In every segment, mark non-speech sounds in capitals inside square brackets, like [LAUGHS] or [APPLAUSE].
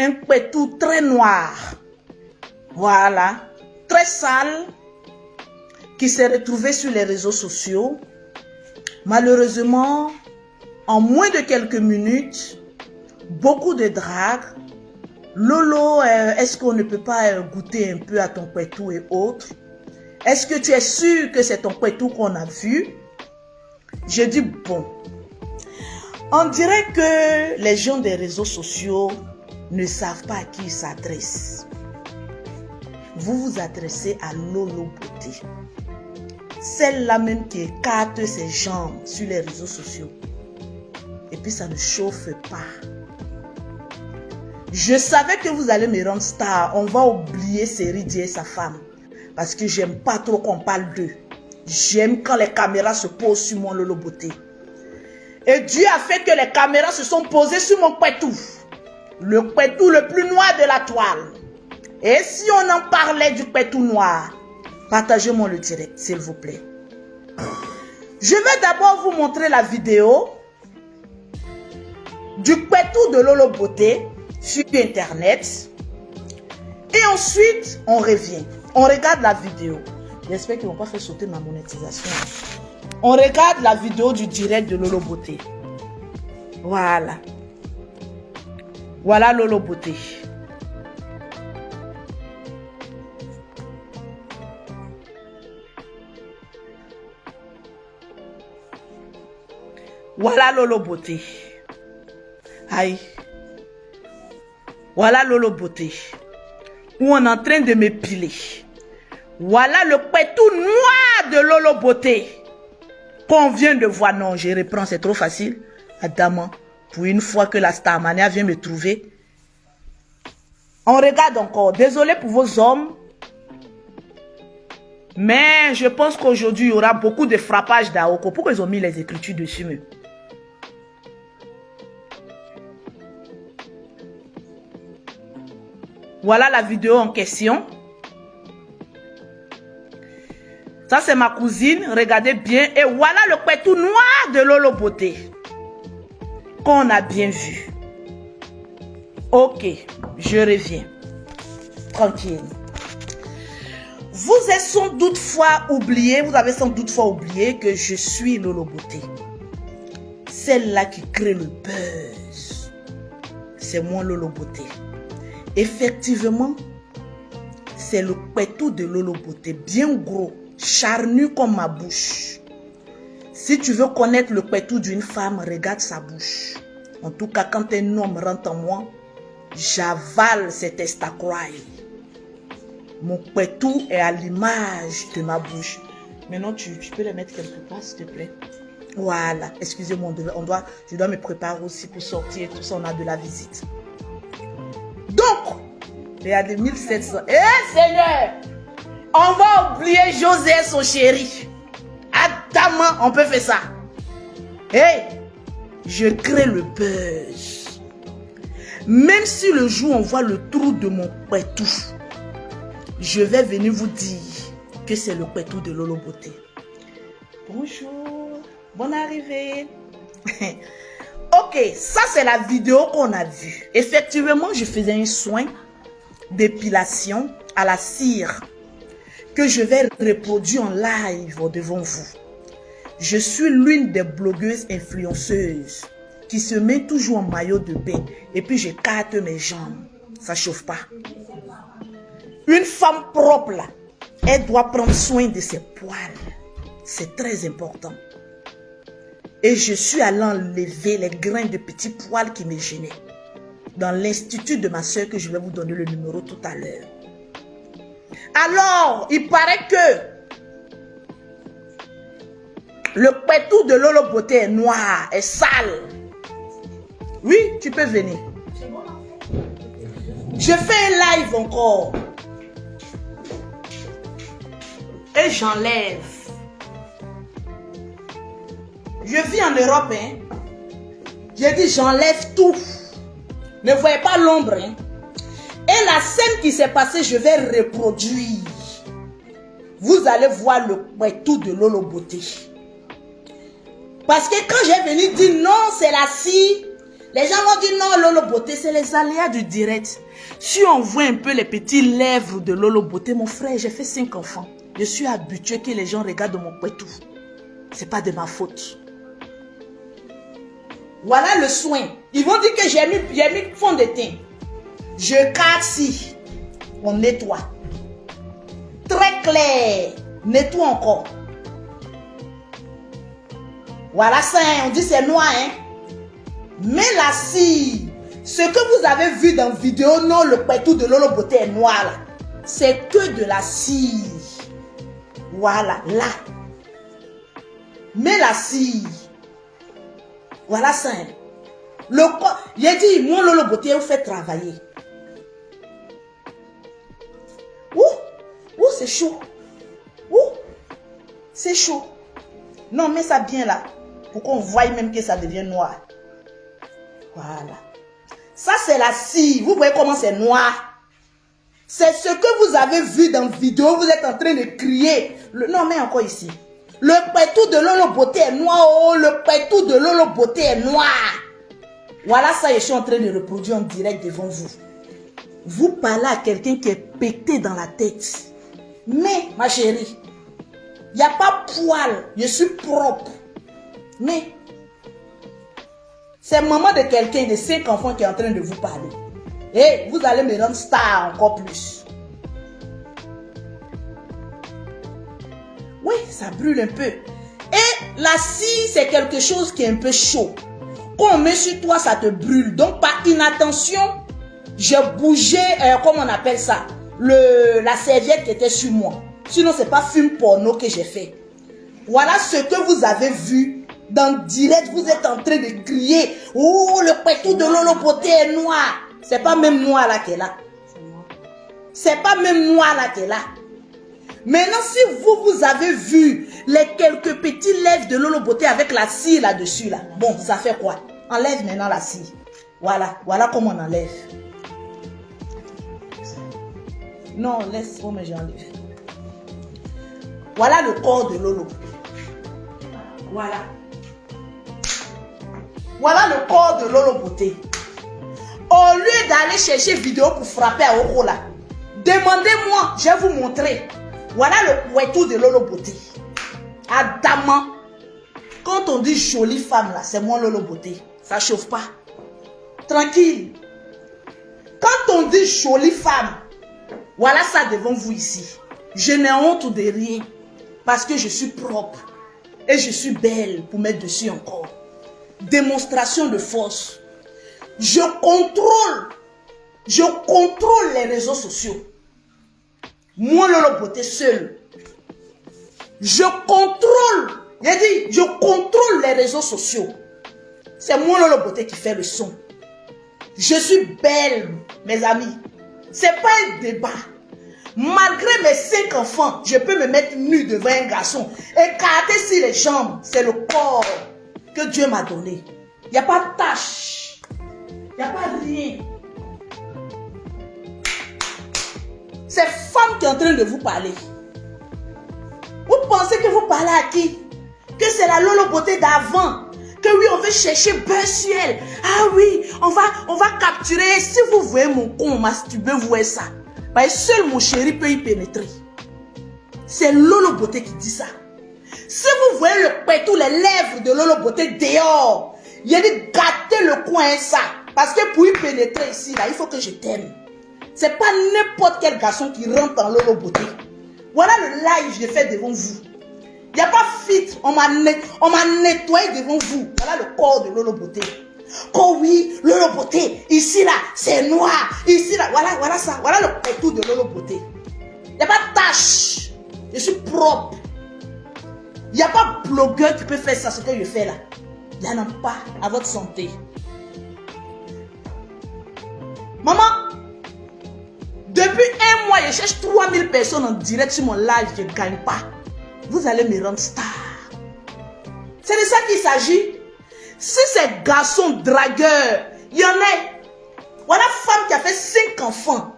un très noir. Voilà. Très sale. Qui s'est retrouvé sur les réseaux sociaux. Malheureusement, en moins de quelques minutes, beaucoup de drague. Lolo, euh, est-ce qu'on ne peut pas euh, goûter un peu à ton pétou et autres? Est-ce que tu es sûr que c'est ton pétou qu'on a vu? Je dis bon. On dirait que les gens des réseaux sociaux ne savent pas à qui ils s'adressent. Vous vous adressez à Lolo Beauté. Celle-là même qui écarte ses jambes sur les réseaux sociaux. Et puis ça ne chauffe pas. Je savais que vous allez me rendre star. On va oublier Seridi et sa femme. Parce que j'aime pas trop qu'on parle d'eux. J'aime quand les caméras se posent sur mon Lolo Beauté. Et Dieu a fait que les caméras se sont posées sur mon pétou. Le pétou le plus noir de la toile. Et si on en parlait du pétou noir, partagez-moi le direct, s'il vous plaît. Je vais d'abord vous montrer la vidéo du pétou de Lolo Beauté sur Internet. Et ensuite, on revient. On regarde la vidéo. J'espère qu'ils ne vont pas faire sauter ma monétisation. On regarde la vidéo du direct de Lolo Beauté. Voilà. Voilà Lolo Beauté. Voilà Lolo Beauté. Aïe. Voilà Lolo Beauté. Où on est en train de m'épiler. Voilà le pétou noir de Lolo Beauté. Qu'on vient de voir. Non, je reprends, c'est trop facile. Adamant, pour une fois que la Starmania vient me trouver. On regarde encore. Désolé pour vos hommes. Mais je pense qu'aujourd'hui, il y aura beaucoup de frappage d'Aoko. Pourquoi ils ont mis les écritures dessus Voilà la vidéo en question. Ça, c'est ma cousine. Regardez bien. Et voilà le pétou noir de Lolo Beauté. Qu'on a bien vu. Ok, je reviens. Tranquille. Vous avez sans doute fois oublié, vous avez sans doute fois oublié que je suis Lolo Beauté. Celle-là qui crée le buzz. C'est moi Lolo Beauté. Effectivement, c'est le pétou de Lolo Beauté, bien gros, charnu comme ma bouche. Si tu veux connaître le pétou d'une femme, regarde sa bouche. En tout cas, quand un homme rentre en moi, j'avale cet estacroix. Mon pétou est à l'image de ma bouche. Maintenant, tu, tu peux le mettre quelque part, s'il te plaît. Voilà. Excusez-moi, on doit, je dois me préparer aussi pour sortir. Tout ça, on a de la visite. Donc, regardez, 1700. Eh Seigneur, on va oublier José son chéri. Attends, on peut faire ça. Hey, je crée le buzz. Même si le jour on voit le trou de mon pétou, je vais venir vous dire que c'est le pétou de Lolo Beauté. Bonjour, bonne arrivée. [LAUGHS] Ok, ça c'est la vidéo qu'on a vue. Effectivement, je faisais un soin d'épilation à la cire je vais reproduire en live devant vous. Je suis l'une des blogueuses influenceuses qui se met toujours en maillot de bain et puis je carte mes jambes. Ça chauffe pas. Une femme propre là, elle doit prendre soin de ses poils. C'est très important. Et je suis allé enlever les grains de petits poils qui me gênaient. Dans l'institut de ma soeur que je vais vous donner le numéro tout à l'heure. Alors, il paraît que le pétou de Lolo Beauté est noir, est sale. Oui, tu peux venir. Je fais un live encore. Et j'enlève. Je vis en Europe. Hein. J'ai dit, j'enlève tout. Ne voyez pas l'ombre. Hein. La scène qui s'est passée, je vais reproduire. Vous allez voir le tout de Lolo Beauté. Parce que quand j'ai venu dire non, c'est la scie, Les gens vont dire non, Lolo Beauté, c'est les aléas du direct. Si on voit un peu les petits lèvres de Lolo Beauté, mon frère, j'ai fait cinq enfants. Je suis habitué que les gens regardent mon tout. C'est pas de ma faute. Voilà le soin. Ils vont dire que j'ai mis, mis fond de teint. Je casse On nettoie. Très clair. Nettoie encore. Voilà ça, hein. on dit c'est noir. Hein? Mais la cire, ce que vous avez vu dans la vidéo, non, le pétou de Lolo Beauté est noir C'est que de la cire. Voilà, là. Mais la cire. Voilà ça. Hein. Le corps, j'ai dit, mon Lolo Beauté, vous fait travailler. C'est chaud. Ouh, c'est chaud. Non, mets ça bien là. Pour qu'on voie même que ça devient noir. Voilà. Ça, c'est la scie. Vous voyez comment c'est noir. C'est ce que vous avez vu dans la vidéo. Vous êtes en train de crier. Le, non, mais encore ici. Le pétou de Lolo Beauté est noir. Oh, le pétou de Lolo Beauté est noir. Voilà ça, je suis en train de reproduire en direct devant vous. Vous parlez à quelqu'un qui est pété dans la tête. Mais, ma chérie, il n'y a pas poil. Je suis propre. Mais, c'est maman de quelqu'un de cinq enfants qui est en train de vous parler. Et vous allez me rendre star encore plus. Oui, ça brûle un peu. Et la scie, c'est quelque chose qui est un peu chaud. Quand on met sur toi, ça te brûle. Donc, par inattention, j'ai bougé, euh, comment on appelle ça, la serviette qui était sur moi. Sinon, c'est pas film porno que j'ai fait. Voilà ce que vous avez vu dans direct. Vous êtes en train de crier. Oh, le pétou de Lolo est noir. C'est pas même noir là qu'elle a. C'est pas même noir là qu'elle a. Maintenant, si vous, vous avez vu les quelques petits lèvres de Lolo avec la cire là-dessus, là, bon, ça fait quoi? Enlève maintenant la cire. Voilà, voilà comment on enlève. Non, laisse, moi j'enlève. Voilà le corps de Lolo. Voilà. Voilà le corps de Lolo Beauté. Au lieu d'aller chercher vidéo pour frapper à Oko là, demandez-moi, je vais vous montrer. Voilà le poitou de Lolo Beauté. Adamant. Quand on dit jolie femme là, c'est moi Lolo Beauté. Ça chauffe pas. Tranquille. Quand on dit jolie femme, voilà ça devant vous ici. Je n'ai honte de rien. Parce que je suis propre. Et je suis belle pour mettre dessus encore. Démonstration de force. Je contrôle. Je contrôle les réseaux sociaux. Moi, Lolo Beauté seul. Je contrôle. J'ai dit, je contrôle les réseaux sociaux. C'est moi, Lolo Beauté, qui fait le son. Je suis belle, mes amis. C'est pas un débat. Malgré mes cinq enfants, je peux me mettre nu devant un garçon. Écarter si les jambes, c'est le corps que Dieu m'a donné. Il n'y a pas de tâche. Il n'y a pas de rien. C'est femme qui est en train de vous parler. Vous pensez que vous parlez à qui? Que c'est la Lolo d'avant. Que oui, on veut chercher beurre. Ah oui, on va, on va capturer. Si vous voyez mon con masturber, vous voyez ça. Bah, seul mon chéri peut y pénétrer. C'est Lolo Beauté qui dit ça. Si vous voyez le pétou, les lèvres de Lolo Beauté dehors, il a dit gâter le coin ça. Parce que pour y pénétrer ici, là, il faut que je t'aime. C'est pas n'importe quel garçon qui rentre dans Lolo Beauté. Voilà le live que j'ai fait devant vous. Il n'y a pas fit. On m'a nettoyé devant vous. Voilà le corps de Lolo Beauté. Oh oui, Lolo Beauté, ici là, c'est noir. Ici là, voilà, voilà ça. Voilà le pétou de Lolo Beauté. Il n'y a pas de tâche. Je suis propre. Il n'y a pas blogueur qui peut faire ça, ce que je fais là. Il n'y en a pas à votre santé. Maman, depuis un mois, je cherche 3000 personnes en direct sur mon live, je ne gagne pas. Vous allez me rendre star. C'est de ça qu'il s'agit. Si c'est garçon dragueur, il y en a. Voilà femme qui a fait 5 enfants.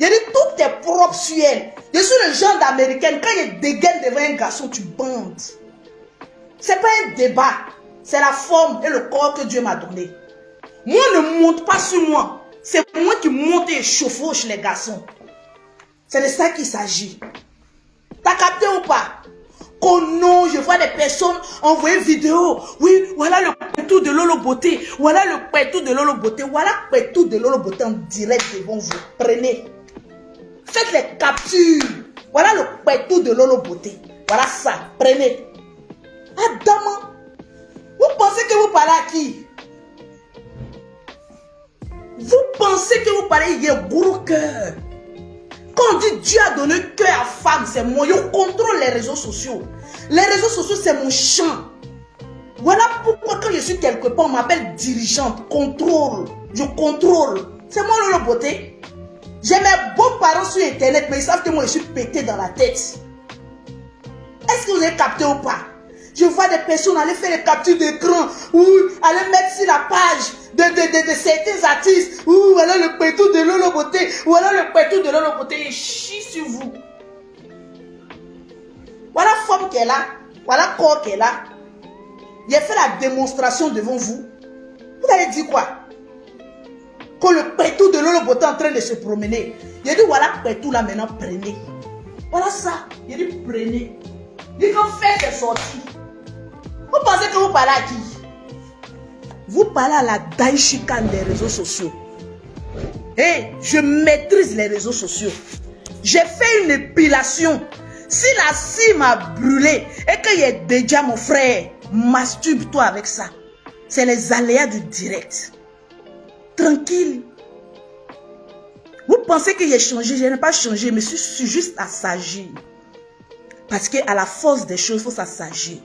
Il a dit tout est propre sur elle. Je suis le genre d'américaine. Quand il dégaine devant un garçon, tu bandes. C'est pas un débat. C'est la forme et le corps que Dieu m'a donné. Moi, ne monte pas sur moi. C'est moi qui monte et chevauche les garçons. C'est de ça qu'il s'agit. T'as capté ou pas? Non, je vois des personnes envoyer vidéo. Oui, voilà le pétou de Lolo Beauté. Voilà le pétou de Lolo Beauté. Voilà le pétou de Lolo Beauté en direct devant vous. Prenez. Faites les captures. Voilà le pétou de Lolo Beauté. Voilà ça. Prenez. Adam, vous pensez que vous parlez à qui? Vous pensez que vous parlez, il y a gros cœur. Quand on dit Dieu a donné cœur à femme, c'est moi. Je contrôle les réseaux sociaux. Les réseaux sociaux, c'est mon champ. Voilà pourquoi quand je suis quelque part, on m'appelle dirigeante, contrôle. Je contrôle. C'est moi le beauté. J'ai mes beaux parents sur Internet, mais ils savent que moi, je suis pété dans la tête. Est-ce que vous avez capté ou pas? Je vois des personnes aller faire des captures d'écran ou aller mettre sur la page de, de, de, certains artistes ou voilà le pétou de Lolo Beauté ou voilà le pétou de Lolo Beauté et chie sur vous. Voilà forme qu'elle a, voilà corps qu'elle a. J'ai fait la démonstration devant vous. Vous allez dire quoi? Quand le pétou de Lolo Beauté est en train de se promener. J'ai dit voilà pétou là maintenant prenez. Voilà ça. J'ai dit prenez. Il faut faire des sorties. Vous pensez que vous parlez à qui? Vous parlez à la daishikan des réseaux sociaux. Et je maîtrise les réseaux sociaux. J'ai fait une épilation. Si la cime a brûlé et qu'il y a déjà mon frère, masturbe-toi avec ça. C'est les aléas du direct. Tranquille. Vous pensez que j'ai changé, je n'ai pas changé, mais je suis juste à s'agir. Parce qu'à la force des choses, il faut s'agir.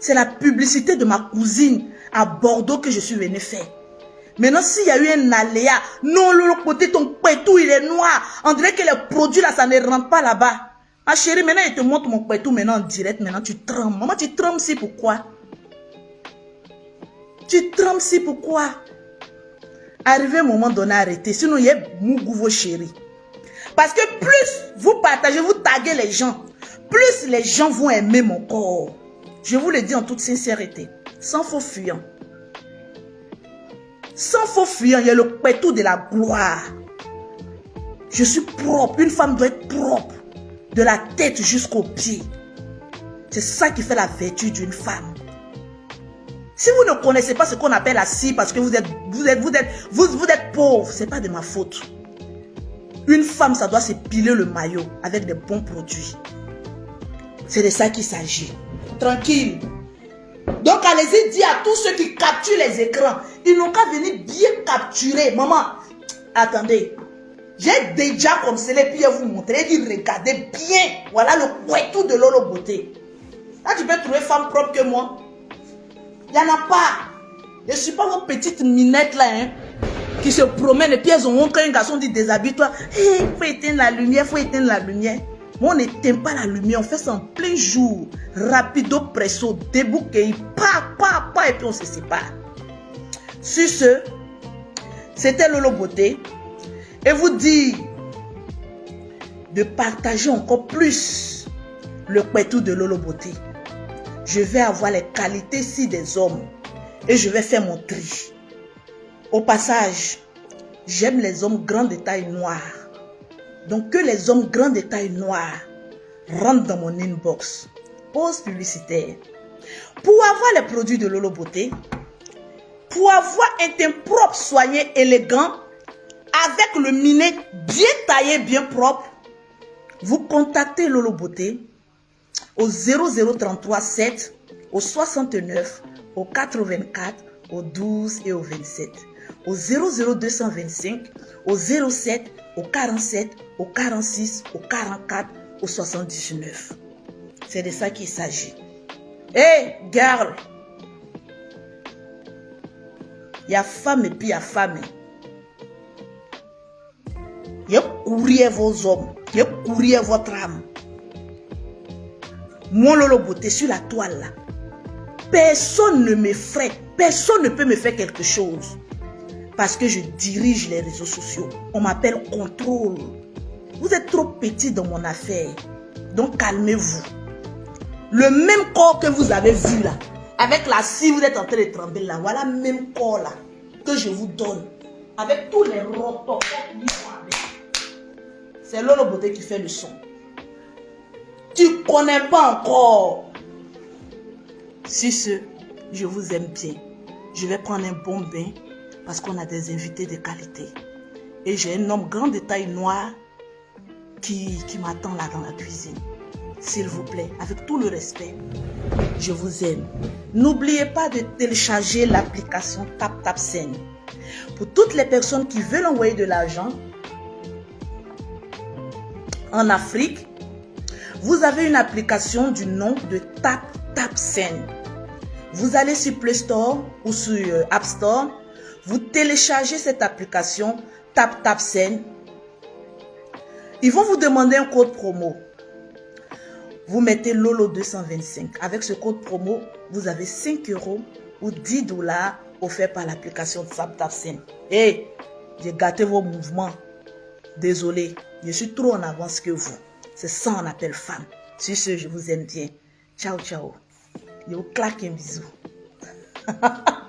C'est la publicité de ma cousine à Bordeaux que je suis venu faire. Maintenant, s'il y a eu un aléa, non, l'autre côté, ton pétou, il est noir. On dirait que les produits là, ça ne rentre pas là-bas. Ma chérie, maintenant, il te montre mon pétou maintenant en direct. Maintenant, tu trembles. Maman, tu trembles si pourquoi? Tu trembles si pourquoi? Arrivé un moment donné, arrêtez. Sinon, il y a mougou vos chéris. Parce que plus vous partagez, vous taguez les gens, plus les gens vont aimer mon corps. Je vous le dis en toute sincérité, sans faux fuyant. Sans faux fuyant, il y a le pétou de la gloire. Je suis propre. Une femme doit être propre. De la tête jusqu'aux pieds. C'est ça qui fait la vertu d'une femme. Si vous ne connaissez pas ce qu'on appelle la scie parce que vous êtes, vous êtes, vous êtes, vous, vous êtes pauvre, c'est pas de ma faute. Une femme, ça doit s'épiler le maillot avec des bons produits. C'est de ça qu'il s'agit. Tranquille. Donc allez-y dire à tous ceux qui capturent les écrans, ils n'ont qu'à venir bien capturer. Maman, attendez. J'ai déjà cela puis vous montrer, dit regardez bien. Voilà le tout de Lolo Beauté. Là, tu peux trouver femme propre que moi. Il n'y en a pas. Je ne suis pas vos petites minettes là, hein, qui se promènent et puis elles ont un garçon dit déshabille-toi. Il faut éteindre la lumière, il faut éteindre la lumière. Moi, on n'éteint pas la lumière, on fait ça en plein jour. Rapido, presso, débouqué, pa, pa, pa, et puis on se sépare. Sur ce, c'était Lolo Beauté. Et vous dire de partager encore plus le pétou de Lolo Beauté. Je vais avoir les qualités si des hommes et je vais faire mon tri. Au passage, j'aime les hommes grands de taille noire. Donc que les hommes grands de taille noire rentrent dans mon inbox. Pause publicitaire. Pour avoir les produits de Lolo Beauté, pour avoir un teint propre, soigné, élégant, avec le minet bien taillé, bien propre, vous contactez Lolo Beauté au 0033 7, au 69, au 84, au 12 et au 27. Au 00225, au 07, au 47, au 46, au 44, au 79. C'est de ça qu'il s'agit. Hé, hey, girl! Il y a femme et puis il y a femme. Il y a courir vos hommes. Il y a courir votre âme. Moi, Lolo Beauté, sur la toile. Personne ne me ferait, personne ne peut me faire quelque chose. Parce que je dirige les réseaux sociaux. On m'appelle contrôle. Vous êtes trop petit dans mon affaire. Donc calmez-vous. Le même corps que vous avez vu là, avec la scie, vous êtes en train de trembler là. Voilà même corps là. que je vous donne, avec tous les rotocops c'est Lolo Beauté qui fait le son. Tu connais pas encore. Si ce, je vous aime bien. Je vais prendre un bon bain parce qu'on a des invités de qualité. Et j'ai un homme grand de taille noire qui, qui m'attend là dans la cuisine. S'il vous plaît, avec tout le respect, je vous aime. N'oubliez pas de télécharger l'application TapTapSend. Pour toutes les personnes qui veulent envoyer de l'argent en Afrique, vous avez une application du nom de TapTapSend. Vous allez sur Play Store ou sur euh, App Store, vous téléchargez cette application TapTapSend. Ils vont vous demander un code promo. Vous mettez Lolo 225. Avec ce code promo, vous avez 5 euros ou 10 dollars offerts par l'application TapTapSend. Et j'ai gâté vos mouvements. Désolé, je suis trop en avance que vous. C'est ça on appelle femme. Sur ce, je vous aime bien. Ciao, ciao. Yo, claque un bisou. [LAUGHS]